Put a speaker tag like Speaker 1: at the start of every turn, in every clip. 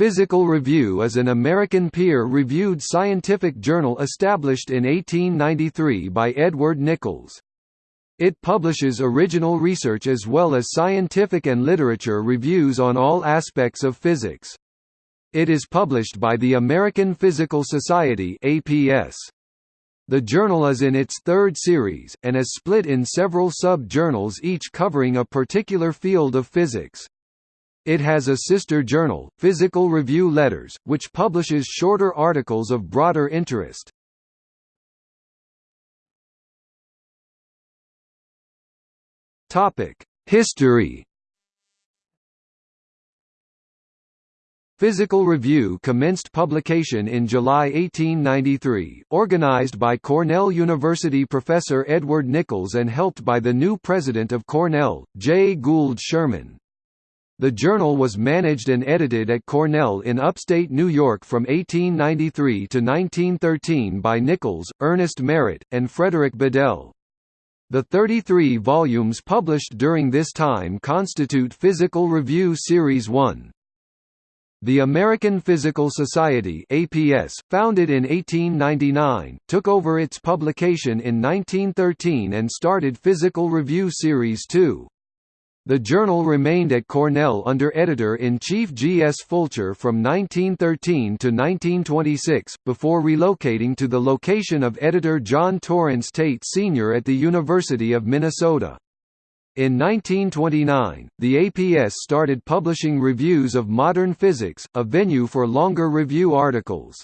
Speaker 1: Physical Review is an American peer-reviewed scientific journal established in 1893 by Edward Nichols. It publishes original research as well as scientific and literature reviews on all aspects of physics. It is published by the American Physical Society APS. The journal is in its third series, and is split in several sub-journals each covering a particular field of physics. It has a sister journal, Physical Review Letters, which publishes shorter articles of broader interest. History Physical Review commenced publication in July 1893, organized by Cornell University professor Edward Nichols and helped by the new president of Cornell, J. Gould Schurman. The journal was managed and edited at Cornell in upstate New York from 1893 to 1913 by Nichols, Ernest Merritt, and Frederick Bedell. The 33 volumes published during this time constitute Physical Review Series 1. The American Physical Society APS, founded in 1899, took over its publication in 1913 and started Physical Review Series 2. The journal remained at Cornell under editor-in-chief G. S. Fulcher from 1913 to 1926, before relocating to the location of editor John Torrence Tate Sr. at the University of Minnesota. In 1929, the APS started publishing reviews of modern physics, a venue for longer review articles.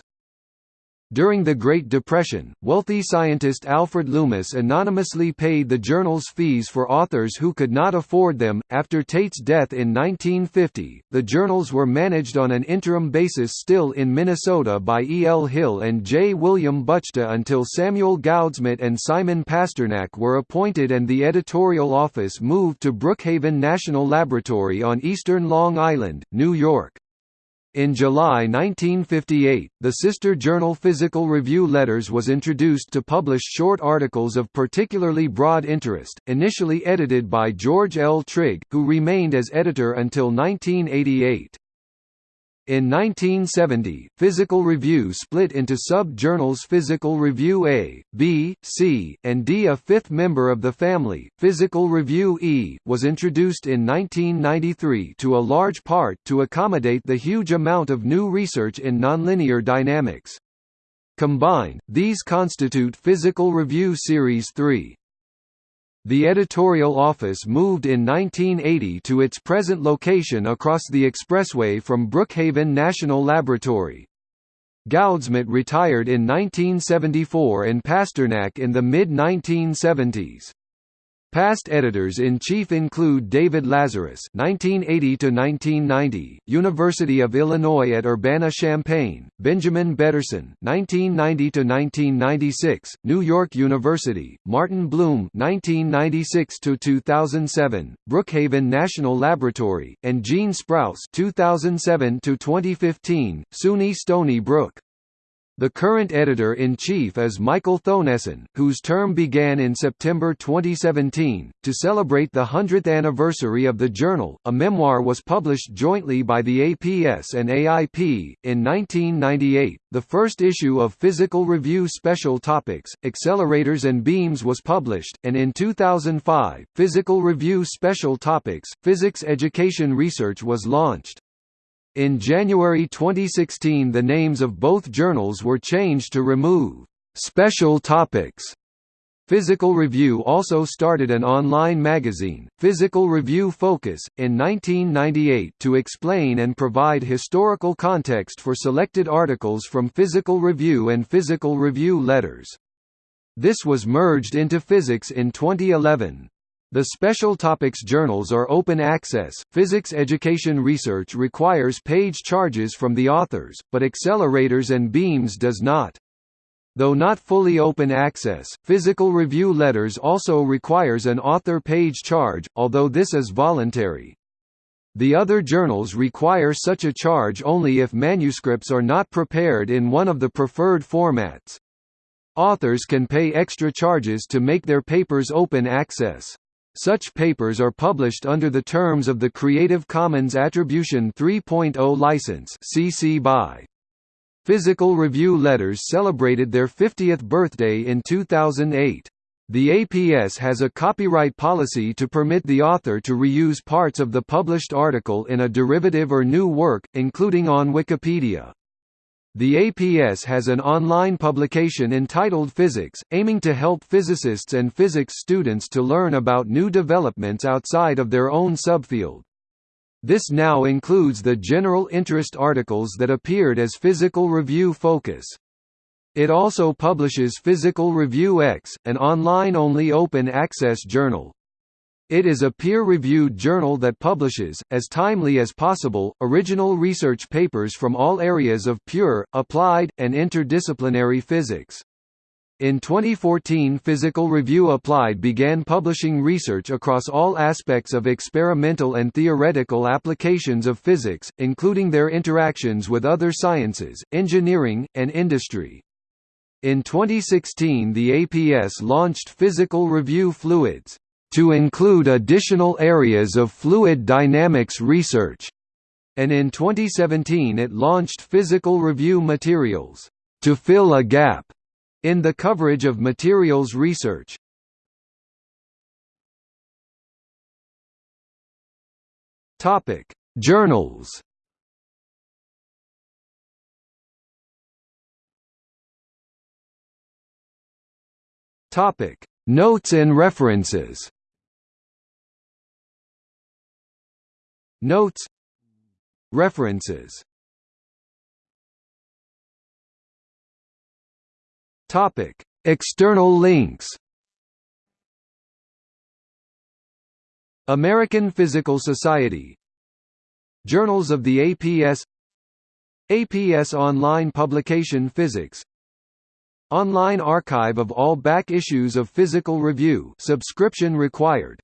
Speaker 1: During the Great Depression, wealthy scientist Alfred Loomis anonymously paid the journal's fees for authors who could not afford them. After Tate's death in 1950, the journals were managed on an interim basis still in Minnesota by E. L. Hill and J. William Buchta until Samuel Goudsmit and Simon Pasternack were appointed and the editorial office moved to Brookhaven National Laboratory on eastern Long Island, New York. In July 1958, the sister journal Physical Review Letters was introduced to publish short articles of particularly broad interest, initially edited by George L. Trigg, who remained as editor until 1988. In 1970, Physical Review split into sub-journals Physical Review A, B, C, and D. A fifth member of the family, Physical Review E, was introduced in 1993 to a large part to accommodate the huge amount of new research in nonlinear dynamics. Combined, these constitute Physical Review Series 3. The editorial office moved in 1980 to its present location across the expressway from Brookhaven National Laboratory. Goudsmit retired in 1974 and Pasternack in the mid-1970s. Past editors-in-chief include David Lazarus (1980–1990), University of Illinois at Urbana-Champaign; Benjamin Bederson (1990–1996), New York University; Martin Blume (1996–2007), Brookhaven National Laboratory; and Gene Sprouse (2007–2015), SUNY Stony Brook. The current editor-in-chief is Michael Thoennessen, whose term began in September 2017. To celebrate the 100th anniversary of the journal, a memoir was published jointly by the APS and AIP. In 1998, the first issue of Physical Review Special Topics, Accelerators and Beams was published, and in 2005, Physical Review Special Topics, Physics Education Research was launched. In January 2016 the names of both journals were changed to remove «special topics». Physical Review also started an online magazine, Physical Review Focus, in 1998 to explain and provide historical context for selected articles from Physical Review and Physical Review Letters. This was merged into Physics in 2011. The special topics journals are open access. Physics education research requires page charges from the authors, but accelerators and beams does not. Though not fully open access, Physical Review Letters also requires an author page charge, although this is voluntary. The other journals require such a charge only if manuscripts are not prepared in one of the preferred formats. Authors can pay extra charges to make their papers open access. Such papers are published under the terms of the Creative Commons Attribution 3.0 license CC BY. Physical Review Letters celebrated their 50th birthday in 2008. The APS has a copyright policy to permit the author to reuse parts of the published article in a derivative or new work, including on Wikipedia. The APS has an online publication entitled Physics, aiming to help physicists and physics students to learn about new developments outside of their own subfield. This now includes the general interest articles that appeared as Physical Review Focus. It also publishes Physical Review X, an online-only open-access journal. It is a peer-reviewed journal that publishes, as timely as possible, original research papers from all areas of pure, applied, and interdisciplinary physics. In 2014 Physical Review Applied began publishing research across all aspects of experimental and theoretical applications of physics, including their interactions with other sciences, engineering, and industry. In 2016 the APS launched Physical Review Fluids to include additional areas of fluid dynamics research, and in 2017 it launched Physical Review Materials, to fill a gap in the coverage of materials research. Topic: Journals. Topic: Notes and references. Notes. References. Topic. External links. American Physical Society. Journals of the APS APS Online Publication Physics. Online archive of all back issues of Physical Review. Subscription required